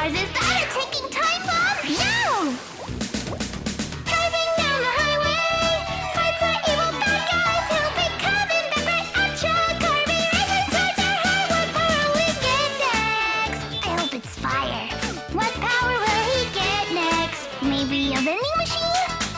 cars. Is that a ticking time bomb? No! Driving down the highway, fights are evil bad guys He'll be coming back right at ya. Carving races What power will he get next? I hope it's fire. What power will he get next? Maybe a vending machine?